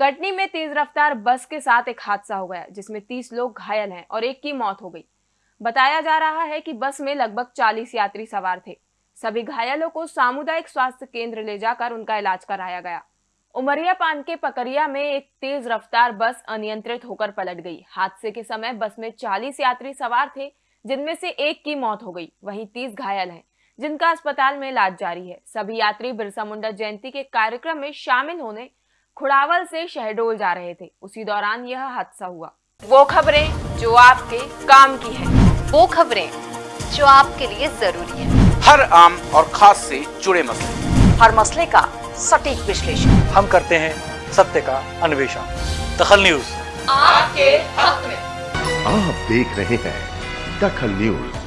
कटनी में तेज रफ्तार बस के साथ एक हादसा हो गया जिसमें 30 लोग घायल हैं और एक की मौत हो गई। बताया जा रहा है कि बस में लगभग 40 यात्री सवार थे। सभी घायलों को सामुदायिक स्वास्थ्य केंद्र ले जाकर उनका इलाज कराया गया। उमरिया पान के पकरिया में एक तेज रफ्तार बस अनियंत्रित होकर पलट गई। हादसे के समय बस में 40 यात्री सवार थे, जिनमें से एक की मौत हो गई। वहीं 30 घायल हैं, जिनका अस्पताल में इलाज जारी है। सभी यात्री बिरसा मुंडा जयंती के कार्यक्रम में शामिल होने खुड़ावल से शहडोल जा रहे थे। उसी दौरान यह हादसा हुआ। वो खबरें जो आपके काम की है। वो खबरें जो आपके लिए ज़रूरी है। हर आम और खास से जुड़े मसले। हर मसले का सटीक विश्लेषण। हम करते हैं सत्य का अन्वेषण। दखल न्यूज़। आपके हक में। आप देख रहे हैं दखल न्यूज़।